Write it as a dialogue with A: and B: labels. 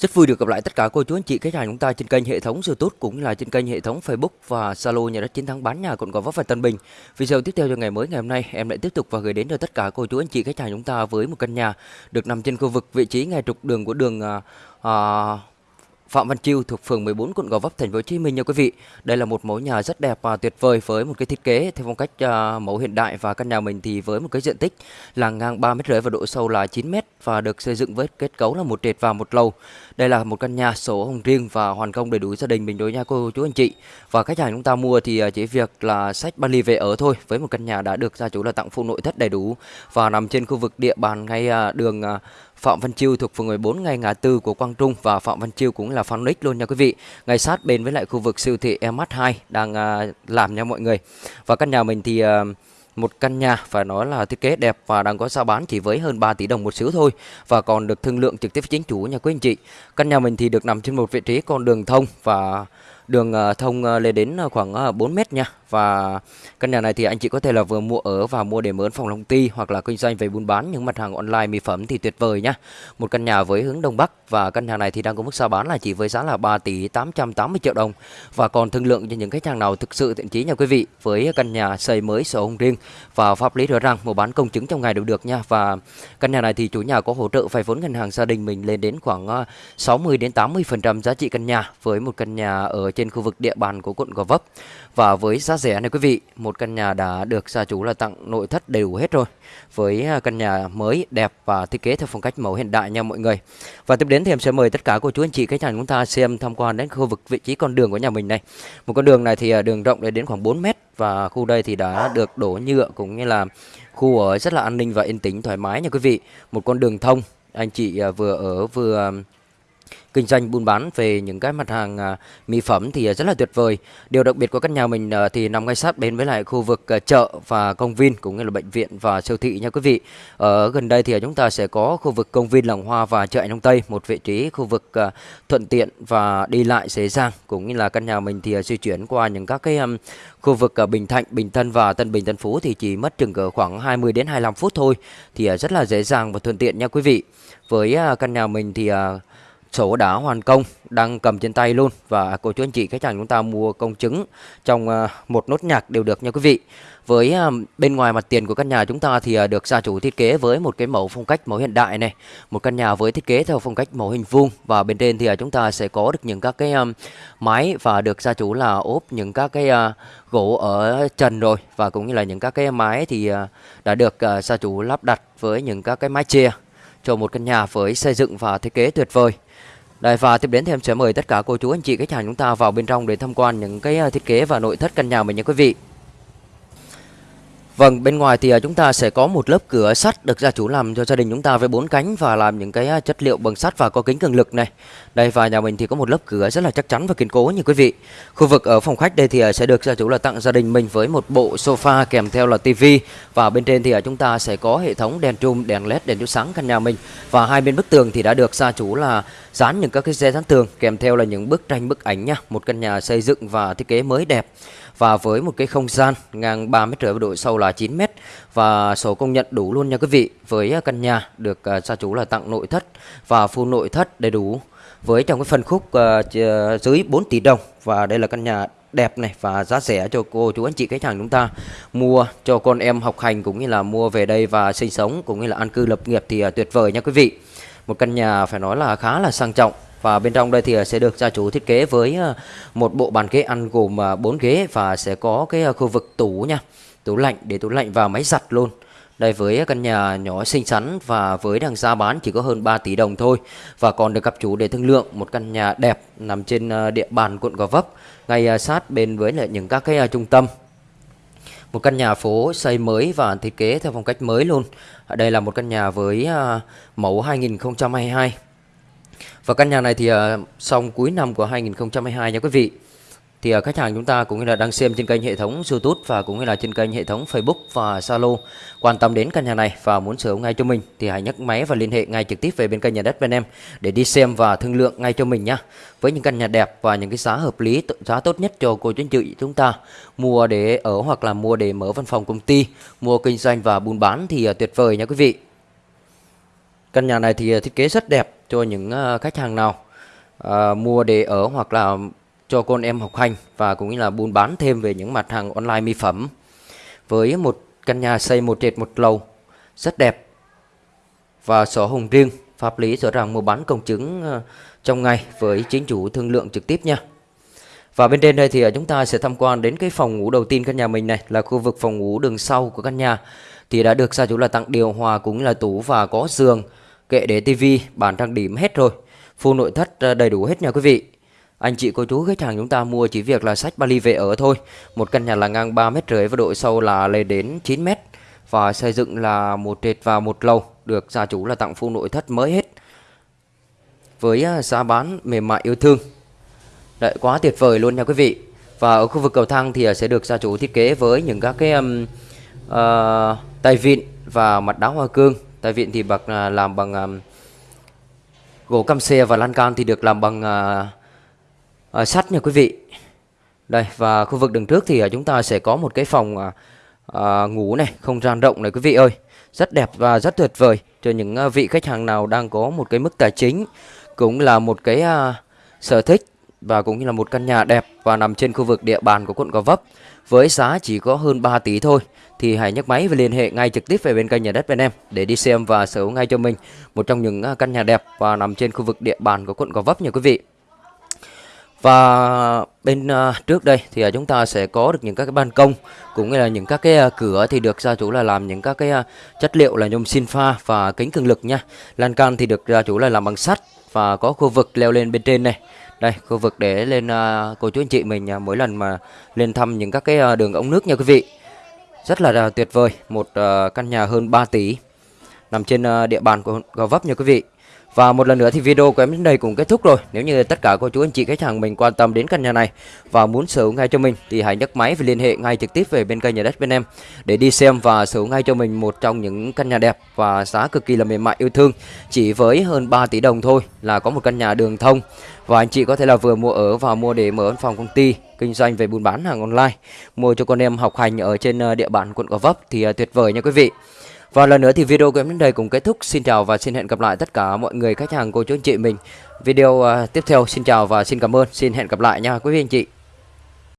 A: Rất vui được gặp lại tất cả cô chú anh chị khách hàng chúng ta trên kênh hệ thống YouTube cũng là trên kênh hệ thống Facebook và Zalo nhà đất chiến thắng bán nhà quận Gò Vấp và Tân Bình. Video tiếp theo cho ngày mới ngày hôm nay em lại tiếp tục và gửi đến cho tất cả cô chú anh chị khách hàng chúng ta với một căn nhà được nằm trên khu vực vị trí ngay trục đường của đường uh, Phạm Văn Chiêu thuộc phường 14 quận Gò Vấp thành phố Hồ Chí Minh nha quý vị. Đây là một mẫu nhà rất đẹp và tuyệt vời với một cái thiết kế theo phong cách uh, mẫu hiện đại và căn nhà mình thì với một cái diện tích là ngang 3 mét rưỡi và độ sâu là 9 mét và được xây dựng với kết cấu là một trệt và một lầu. Đây là một căn nhà sổ hồng riêng và hoàn công đầy đủ gia đình mình đối nha cô chú anh chị. Và khách hàng chúng ta mua thì à, chỉ việc là sách ban ly về ở thôi với một căn nhà đã được gia chủ là tặng full nội thất đầy đủ và nằm trên khu vực địa bàn ngay à, đường Phạm Văn Chiêu thuộc phường 14 ngay ngã tư của Quang Trung và Phạm Văn Chiêu cũng là fan nick luôn nha quý vị. Ngay sát bên với lại khu vực siêu thị MH2 đang à, làm nha mọi người. Và căn nhà mình thì à, một căn nhà phải nói là thiết kế đẹp và đang có giá bán chỉ với hơn 3 tỷ đồng một xíu thôi và còn được thương lượng trực tiếp với chính chủ nhà quý anh chị. Căn nhà mình thì được nằm trên một vị trí con đường thông và đường ờ, thông ờ, lên đến ờ, khoảng 4 mét nha. Và căn nhà này thì anh chị có thể là vừa mua ở và mua để mướn phòng công ty hoặc là kinh doanh về buôn bán những mặt hàng online mỹ phẩm thì tuyệt vời nhá. Một căn nhà với hướng đông bắc và căn nhà này thì đang có mức giá bán là chỉ với giá là 3 tỷ 880 triệu đồng. Và còn thương lượng cho những khách hàng nào thực sự thiện chí nha quý vị, với căn nhà xây mới sổ hồng riêng và pháp lý rõ ràng, mua bán công chứng trong ngày đều được nha. Và căn nhà này thì chủ nhà có hỗ trợ vay vốn ngân hàng gia đình mình lên đến khoảng 60 đến 80 phần trăm giá trị căn nhà với một căn nhà ở trên trên khu vực địa bàn của quận Gò Vấp và với giá rẻ này quý vị, một căn nhà đã được gia chủ là tặng nội thất đầy đủ hết rồi. Với à, căn nhà mới đẹp và thiết kế theo phong cách mẫu hiện đại nha mọi người. Và tiếp đến thì em sẽ mời tất cả cô chú anh chị khách hàng chúng ta xem tham quan đến khu vực vị trí con đường của nhà mình này. Một con đường này thì à, đường rộng đến khoảng 4 mét và khu đây thì đã được đổ nhựa cũng như là khu ở rất là an ninh và yên tĩnh thoải mái nha quý vị. Một con đường thông anh chị à, vừa ở vừa kinh doanh buôn bán về những cái mặt hàng à, mỹ phẩm thì à, rất là tuyệt vời. Điều đặc biệt của căn nhà mình à, thì nằm ngay sát bên với lại khu vực à, chợ và công viên cũng như là bệnh viện và siêu thị nha quý vị. Ở gần đây thì à, chúng ta sẽ có khu vực công viên Làng Hoa và chợ Đông Tây, một vị trí khu vực à, thuận tiện và đi lại dễ dàng cũng như là căn nhà mình thì di chuyển qua những các cái khu vực Bình Thạnh, Bình Tân và Tân Bình Tân Phú thì chỉ mất chừng cỡ khoảng 20 đến 25 phút thôi thì rất là dễ dàng và thuận tiện nha quý vị. Với căn nhà mình thì sổ đã hoàn công đang cầm trên tay luôn. Và cô chú anh chị, khách hàng chúng ta mua công chứng trong à, một nốt nhạc đều được nha quý vị. Với à, bên ngoài mặt tiền của căn nhà chúng ta thì à, được gia chủ thiết kế với một cái mẫu phong cách mẫu hiện đại này. Một căn nhà với thiết kế theo phong cách mẫu hình vuông. Và bên trên thì chúng ta sẽ có được những các cái máy mái và được gia chủ là ốp những các cái gỗ ở trần rồi. Và cũng như là những các cái mái thì đã được gia chủ lắp đặt với những các cái mái che cho một căn nhà với xây dựng và thiết kế tuyệt vời đây, và tiếp đến thì em sẽ mời tất cả cô chú, anh chị, khách hàng chúng ta vào bên trong để tham quan những cái à, thiết kế và nội thất căn nhà mình nha quý vị. Vâng, bên ngoài thì à, chúng ta sẽ có một lớp cửa sắt được gia chủ làm cho gia đình chúng ta với bốn cánh và làm những cái à, chất liệu bằng sắt và có kính cường lực này. Đây và nhà mình thì có một lớp cửa rất là chắc chắn và kiên cố như quý vị. Khu vực ở phòng khách đây thì à, sẽ được gia chủ là tặng gia đình mình với một bộ sofa kèm theo là tivi và bên trên thì chúng ta sẽ có hệ thống đèn trùm, đèn led, đèn chiếu sáng căn nhà mình và hai bên bức tường thì đã được gia chủ là dán những các cái xe dán tường kèm theo là những bức tranh bức ảnh nha. Một căn nhà xây dựng và thiết kế mới đẹp và với một cái không gian ngang 3 mét rưỡi và độ sâu là 9 mét và số công nhận đủ luôn nha quý vị với à, căn nhà được à, gia chủ là tặng nội thất và full nội thất đầy đủ. Với trong cái phân khúc uh, dưới 4 tỷ đồng và đây là căn nhà đẹp này và giá rẻ cho cô chú anh chị khách hàng chúng ta mua cho con em học hành cũng như là mua về đây và sinh sống cũng như là an cư lập nghiệp thì uh, tuyệt vời nha quý vị. Một căn nhà phải nói là khá là sang trọng và bên trong đây thì ờ, sẽ được gia chủ thiết kế với ờ, một bộ bàn ghế ăn gồm ờ, 4 ghế và sẽ có cái khu vực tủ nha. Tủ lạnh, để tủ lạnh và máy giặt luôn. Đây với căn nhà nhỏ xinh xắn và với đằng giá bán chỉ có hơn 3 tỷ đồng thôi. Và còn được gặp chủ để thương lượng một căn nhà đẹp nằm trên địa bàn quận Gò Vấp, ngay sát bên với lại những các cái trung tâm. Một căn nhà phố xây mới và thiết kế theo phong cách mới luôn. Đây là một căn nhà với mẫu 2022 và căn nhà này thì à, xong cuối năm của 2022 nha quý vị. Thì à, khách hàng chúng ta cũng như là đang xem trên kênh hệ thống YouTube và cũng như là trên kênh hệ thống Facebook và Zalo quan tâm đến căn nhà này và muốn sở hữu ngay cho mình thì hãy nhấc máy và liên hệ ngay trực tiếp về bên kênh nhà đất bên em để đi xem và thương lượng ngay cho mình nha Với những căn nhà đẹp và những cái giá hợp lý, giá tốt nhất cho cô chú anh chị chúng ta mua để ở hoặc là mua để mở văn phòng công ty, mua kinh doanh và buôn bán thì à, tuyệt vời nha quý vị. Căn nhà này thì ờ, thiết kế rất đẹp cho những ờ, khách hàng nào à, mua để ở hoặc là cho con em học hành và cũng như là buôn bán thêm về những mặt hàng online mỹ phẩm. Với một căn nhà xây một trệt một lầu rất đẹp và sổ hồng riêng pháp lý rõ ràng mua bán công chứng trong ngày với chính chủ thương lượng trực tiếp nha và bên trên đây thì à, chúng ta sẽ tham quan đến cái phòng ngủ đầu tiên căn nhà mình này, là khu vực phòng ngủ đường sau của căn nhà. Thì đã được gia chủ là tặng điều hòa cũng là tủ và có giường, kệ để tivi bàn trang điểm hết rồi. Full nội thất à, đầy đủ hết nha quý vị. Anh chị, cô chú, khách hàng chúng ta mua chỉ việc là sách vali về ở thôi. Một căn nhà là ngang 3 mét rưỡi và độ sâu là lên đến 9 mét. Và xây dựng là một trệt và một lầu, được gia chủ là tặng full nội thất mới hết. Với à, giá bán mềm mại yêu thương. Đấy, quá tuyệt vời luôn nha quý vị. Và ở khu vực cầu thang thì ờ, sẽ được gia chủ thiết kế với những các cái um, uh, tay vịn và mặt đá hoa cương. Tay vịn thì bạc à, làm bằng um, gỗ căm xe và lan can thì được làm bằng uh, uh, sắt nha quý vị. Đây và khu vực đường trước thì uh, chúng ta sẽ có một cái phòng uh, uh, ngủ này không gian rộng này quý vị ơi. Rất đẹp và rất tuyệt vời cho những uh, vị khách hàng nào đang có một cái mức tài chính cũng là một cái uh, sở thích và cũng như là một căn nhà đẹp và nằm trên khu vực địa bàn của quận Gò Vấp với giá chỉ có hơn 3 tỷ thôi, thì hãy nhấc máy và liên hệ ngay trực tiếp về bên kênh nhà đất bên em để đi xem và sở hữu ngay cho mình một trong những à, căn nhà đẹp và nằm trên khu vực địa bàn của quận Gò Vấp nha quý vị. Và bên à, trước đây thì à, chúng ta sẽ có được những các cái ban công cũng như là những các cái cửa thì được gia chủ là làm những các cái chất liệu là nhôm xin pha và kính cường lực nha. Lan can thì được gia chủ là làm bằng sắt và có khu vực leo lên bên trên này. Đây, khu vực để lên uh, cô chú anh chị mình uh, mỗi lần mà lên thăm những các cái uh, đường ống nước nha quý vị. Rất là uh, tuyệt vời, một uh, căn nhà hơn 3 tỷ nằm trên uh, địa bàn của Gò Vấp nha quý vị. Và một lần nữa thì video của em đến đây cũng kết thúc rồi. Nếu như tất cả cô chú anh chị khách hàng mình quan tâm đến căn nhà này và muốn sở hữu ngay cho mình thì hãy nhấc máy và liên hệ ngay trực tiếp về bên kênh nhà đất bên em để đi xem và sở hữu ngay cho mình một trong những căn nhà đẹp và giá cực kỳ là mềm mại yêu thương. Chỉ với hơn 3 tỷ đồng thôi là có một căn nhà đường thông và anh chị có thể là vừa mua ở và mua để mở văn phòng công ty kinh doanh về buôn bán hàng online, mua cho con em học hành ở trên ờ, địa bàn quận Gò Vấp thì ờ, tuyệt vời nha quý vị. Và lần nữa thì video của em đến đây cũng kết thúc. Xin chào và xin hẹn gặp lại tất cả mọi người khách hàng cô chú anh chị mình. Video uh, tiếp theo xin chào và xin cảm ơn. Xin hẹn gặp lại nha quý vị anh chị.